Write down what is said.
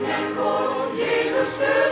mindenkor Jézus tőle.